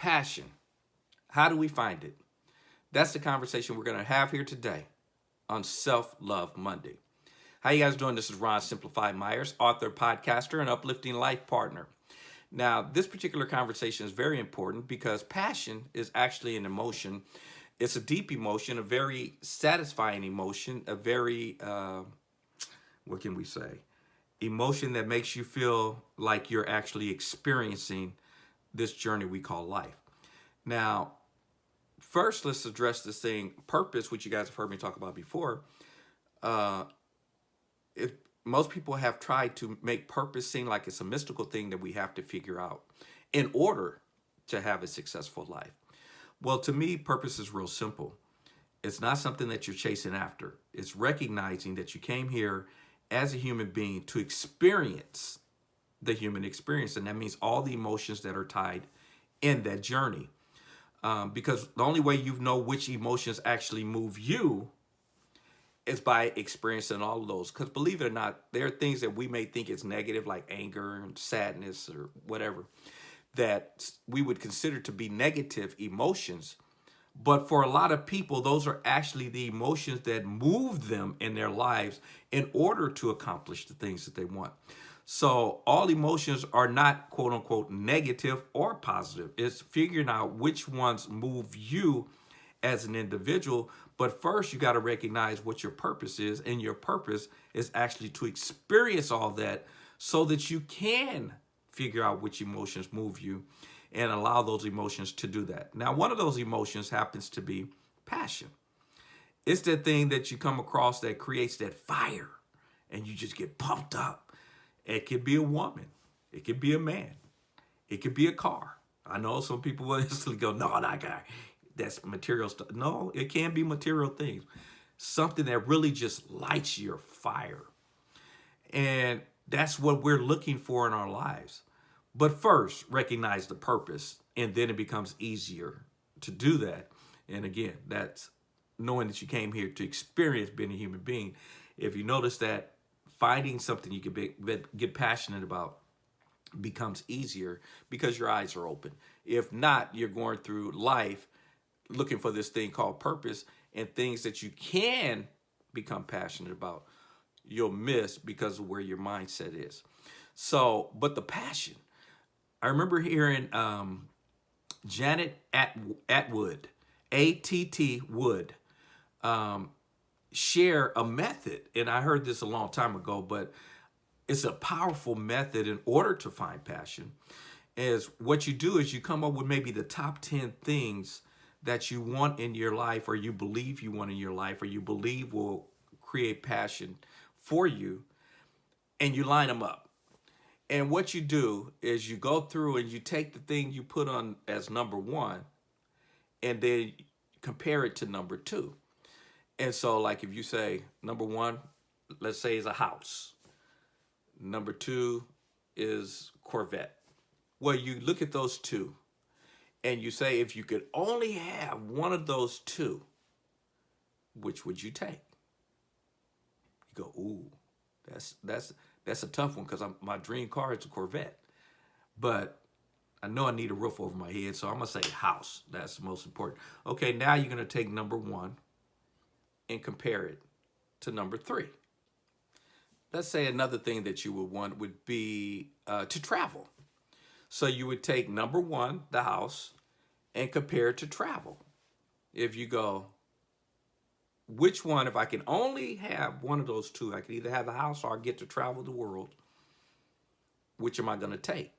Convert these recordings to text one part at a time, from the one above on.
passion. How do we find it? That's the conversation we're going to have here today on Self-Love Monday. How you guys doing? This is Ron Simplified Myers, author, podcaster, and uplifting life partner. Now, this particular conversation is very important because passion is actually an emotion. It's a deep emotion, a very satisfying emotion, a very, uh, what can we say? Emotion that makes you feel like you're actually experiencing this journey we call life. Now, first, let's address this thing, purpose, which you guys have heard me talk about before. Uh, if most people have tried to make purpose seem like it's a mystical thing that we have to figure out in order to have a successful life. Well, to me, purpose is real simple. It's not something that you're chasing after. It's recognizing that you came here as a human being to experience the human experience. And that means all the emotions that are tied in that journey. Um, because the only way you know which emotions actually move you is by experiencing all of those. Because believe it or not, there are things that we may think is negative, like anger and sadness or whatever, that we would consider to be negative emotions. But for a lot of people, those are actually the emotions that move them in their lives in order to accomplish the things that they want. So all emotions are not quote unquote negative or positive. It's figuring out which ones move you as an individual. But first you got to recognize what your purpose is. And your purpose is actually to experience all that so that you can figure out which emotions move you and allow those emotions to do that. Now, one of those emotions happens to be passion. It's that thing that you come across that creates that fire and you just get pumped up it could be a woman. It could be a man. It could be a car. I know some people will instantly go, no, that guy, that's material stuff. No, it can be material things. Something that really just lights your fire. And that's what we're looking for in our lives. But first, recognize the purpose, and then it becomes easier to do that. And again, that's knowing that you came here to experience being a human being. If you notice that finding something you can be, get passionate about becomes easier because your eyes are open. If not, you're going through life looking for this thing called purpose and things that you can become passionate about, you'll miss because of where your mindset is. So, but the passion, I remember hearing um, Janet At Attwood, A-T-T Wood, um, share a method. And I heard this a long time ago, but it's a powerful method in order to find passion. Is what you do is you come up with maybe the top 10 things that you want in your life or you believe you want in your life or you believe will create passion for you and you line them up. And what you do is you go through and you take the thing you put on as number one and then compare it to number two. And so like if you say number one, let's say is a house. Number two is Corvette. Well, you look at those two and you say, if you could only have one of those two, which would you take? You go, ooh, that's that's that's a tough one because my dream car is a Corvette. But I know I need a roof over my head, so I'm gonna say house. That's the most important. Okay, now you're gonna take number one and compare it to number three. Let's say another thing that you would want would be uh, to travel. So you would take number one, the house, and compare it to travel. If you go, which one, if I can only have one of those two, I can either have the house or I get to travel the world, which am I going to take?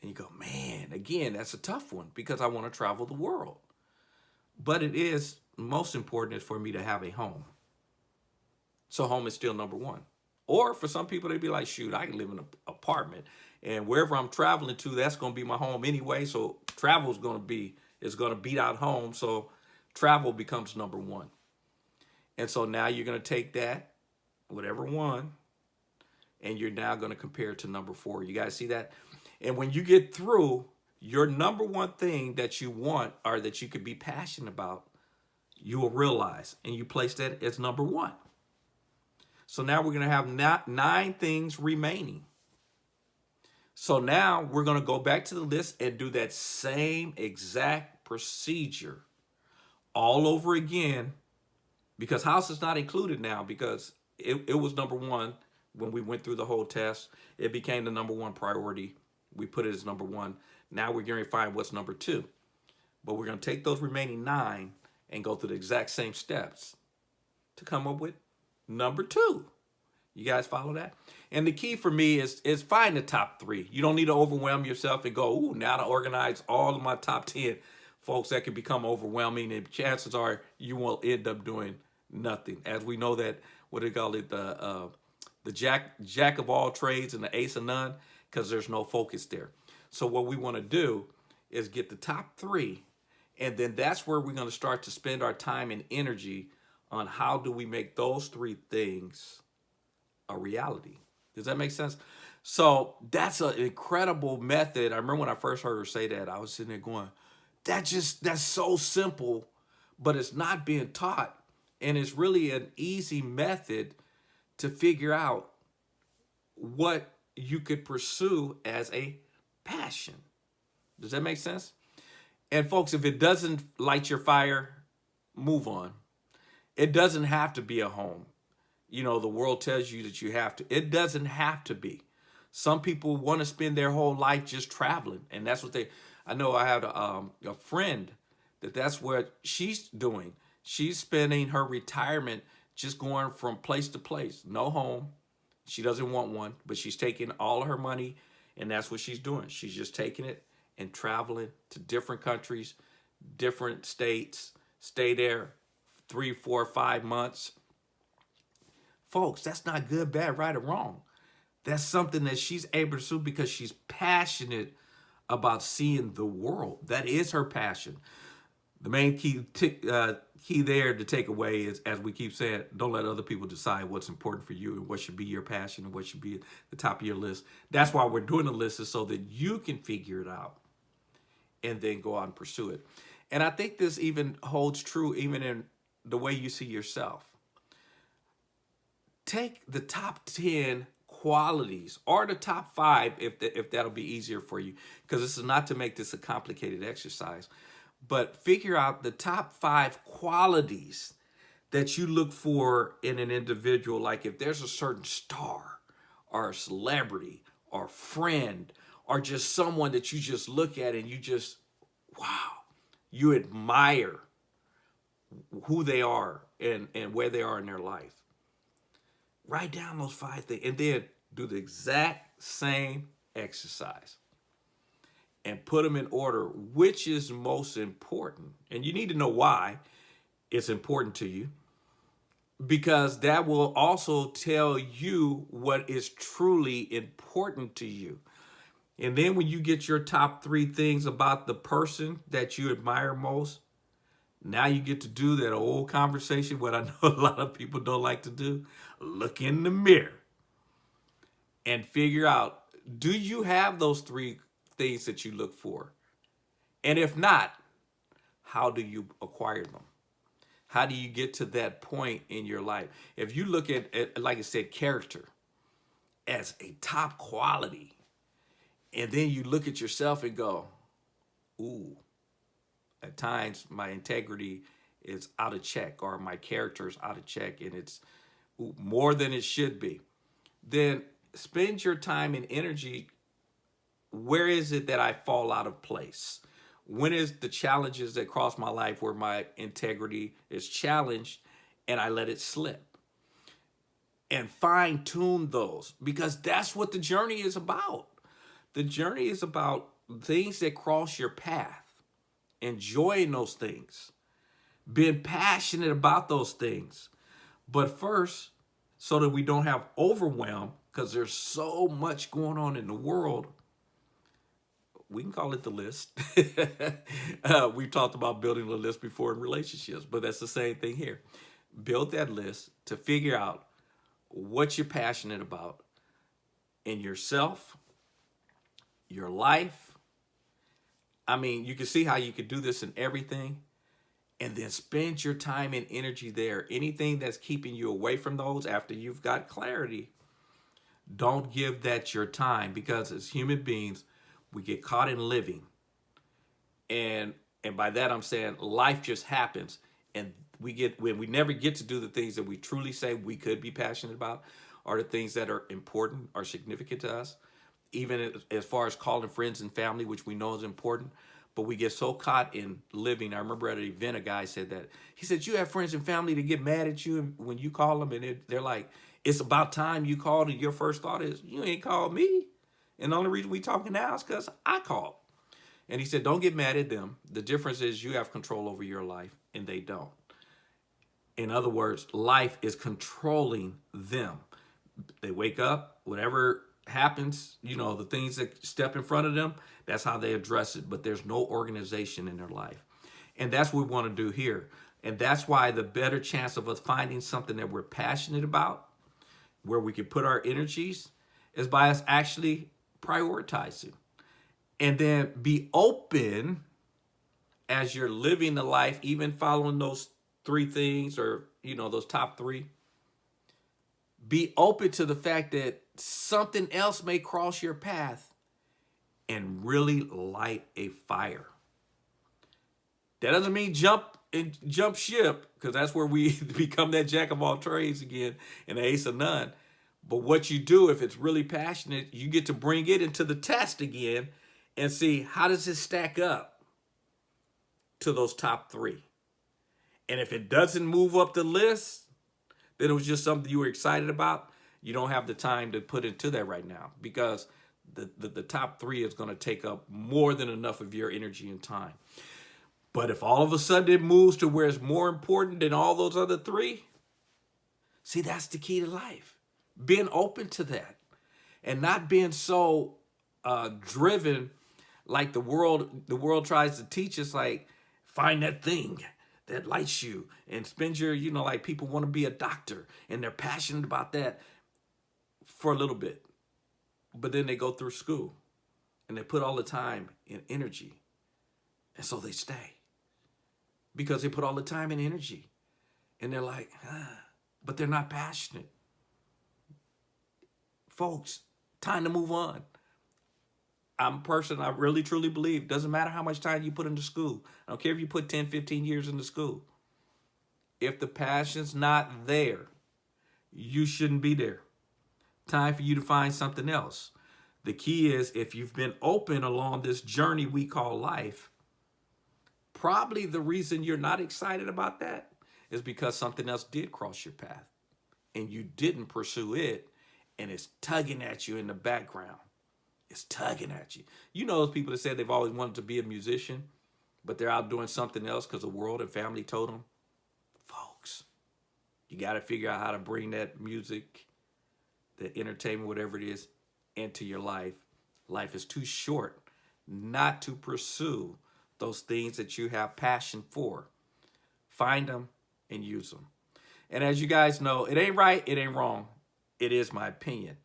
And you go, man, again, that's a tough one because I want to travel the world. But it is most important is for me to have a home. So home is still number one. Or for some people, they'd be like, shoot, I can live in an apartment. And wherever I'm traveling to, that's going to be my home anyway. So travel is going to be, is going to beat out home. So travel becomes number one. And so now you're going to take that, whatever one, and you're now going to compare it to number four. You guys see that? And when you get through, your number one thing that you want or that you could be passionate about you will realize. And you place that as number one. So now we're going to have nine things remaining. So now we're going to go back to the list and do that same exact procedure all over again because house is not included now because it, it was number one when we went through the whole test. It became the number one priority. We put it as number one. Now we're going to find what's number two. But we're going to take those remaining nine and go through the exact same steps to come up with number two. You guys follow that? And the key for me is is find the top three. You don't need to overwhelm yourself and go, ooh, now to organize all of my top 10. Folks, that can become overwhelming and chances are you will end up doing nothing. As we know that, what do they call it, the, uh, the jack, jack of all trades and the ace of none, because there's no focus there. So what we want to do is get the top three, and then that's where we're going to start to spend our time and energy on how do we make those three things a reality. Does that make sense? So that's an incredible method. I remember when I first heard her say that, I was sitting there going, that just, that's so simple, but it's not being taught. And it's really an easy method to figure out what you could pursue as a passion. Does that make sense? And folks, if it doesn't light your fire, move on. It doesn't have to be a home. You know, the world tells you that you have to. It doesn't have to be. Some people want to spend their whole life just traveling. And that's what they, I know I have a, um, a friend that that's what she's doing. She's spending her retirement just going from place to place. No home. She doesn't want one, but she's taking all her money and that's what she's doing. She's just taking it and traveling to different countries, different states, stay there three, four, five months. Folks, that's not good, bad, right, or wrong. That's something that she's able to do because she's passionate about seeing the world. That is her passion the main key uh, key there to take away is, as we keep saying, don't let other people decide what's important for you and what should be your passion and what should be at the top of your list. That's why we're doing the list is so that you can figure it out and then go out and pursue it. And I think this even holds true even in the way you see yourself. Take the top 10 qualities or the top five if, the, if that'll be easier for you because this is not to make this a complicated exercise but figure out the top five qualities that you look for in an individual. Like if there's a certain star or a celebrity or friend or just someone that you just look at and you just, wow, you admire who they are and, and where they are in their life. Write down those five things and then do the exact same exercise and put them in order, which is most important. And you need to know why it's important to you because that will also tell you what is truly important to you. And then when you get your top three things about the person that you admire most, now you get to do that old conversation, what I know a lot of people don't like to do. Look in the mirror and figure out, do you have those three things that you look for? And if not, how do you acquire them? How do you get to that point in your life? If you look at, at like I said, character as a top quality, and then you look at yourself and go, ooh, at times my integrity is out of check or my character is out of check and it's more than it should be, then spend your time and energy where is it that I fall out of place? When is the challenges that cross my life where my integrity is challenged and I let it slip? And fine tune those because that's what the journey is about. The journey is about things that cross your path, enjoying those things, being passionate about those things. But first, so that we don't have overwhelm, because there's so much going on in the world, we can call it the list. uh, we've talked about building a list before in relationships, but that's the same thing here. Build that list to figure out what you're passionate about in yourself, your life. I mean, you can see how you could do this in everything and then spend your time and energy there. Anything that's keeping you away from those after you've got clarity, Don't give that your time because as human beings, we get caught in living. And and by that I'm saying life just happens and we get when we never get to do the things that we truly say we could be passionate about are the things that are important or significant to us even as far as calling friends and family which we know is important but we get so caught in living. I remember at an event a guy said that. He said you have friends and family to get mad at you when you call them and they're like it's about time you called and your first thought is you ain't called me and the only reason we talking now is because i called. And he said don't get mad at them. The difference is you have control over your life and they don't. In other words, life is controlling them. They wake up, whatever happens, you know, the things that step in front of them, that's how they address it. But there's no organization in their life. And that's what we want to do here. And that's why the better chance of us finding something that we're passionate about, where we can put our energies, is by us actually prioritizing. And then be open as you're living the life, even following those three things or, you know, those top three. Be open to the fact that something else may cross your path and really light a fire. That doesn't mean jump and jump ship because that's where we become that jack of all trades again and ace of none. But what you do, if it's really passionate, you get to bring it into the test again and see how does it stack up to those top three. And if it doesn't move up the list, then it was just something you were excited about. You don't have the time to put into that right now because the, the, the top three is going to take up more than enough of your energy and time. But if all of a sudden it moves to where it's more important than all those other three, see, that's the key to life. Being open to that and not being so uh, driven like the world the world tries to teach us like find that thing that lights you and spend your, you know, like people want to be a doctor and they're passionate about that for a little bit. But then they go through school and they put all the time and energy. And so they stay because they put all the time and energy. And they're like, ah, but they're not passionate. Folks, time to move on. I'm a person I really truly believe doesn't matter how much time you put into school. I don't care if you put 10, 15 years into school. If the passion's not there, you shouldn't be there. Time for you to find something else. The key is if you've been open along this journey we call life, probably the reason you're not excited about that is because something else did cross your path and you didn't pursue it and it's tugging at you in the background. It's tugging at you. You know those people that said they've always wanted to be a musician, but they're out doing something else because the world and family told them? Folks, you got to figure out how to bring that music, the entertainment, whatever it is, into your life. Life is too short not to pursue those things that you have passion for. Find them and use them. And as you guys know, it ain't right, it ain't wrong. It is my opinion.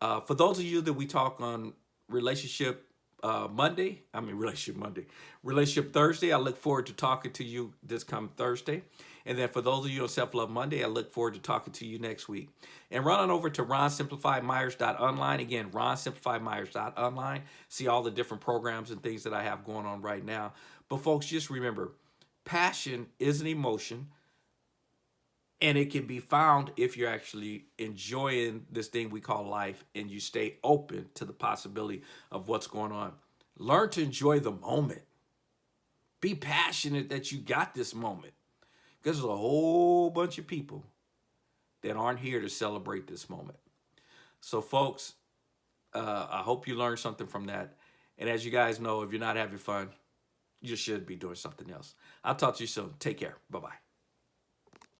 Uh, for those of you that we talk on relationship uh, Monday, I mean relationship Monday, relationship Thursday, I look forward to talking to you this coming Thursday. And then for those of you on Self Love Monday, I look forward to talking to you next week. And run on over to ronsimplifiedmyers.online. Again, ronsimplifiedmyers.online. See all the different programs and things that I have going on right now. But folks, just remember, passion is an emotion and it can be found if you're actually enjoying this thing we call life and you stay open to the possibility of what's going on. Learn to enjoy the moment. Be passionate that you got this moment. Because there's a whole bunch of people that aren't here to celebrate this moment. So folks, uh, I hope you learned something from that. And as you guys know, if you're not having fun, you should be doing something else. I'll talk to you soon. Take care. Bye-bye.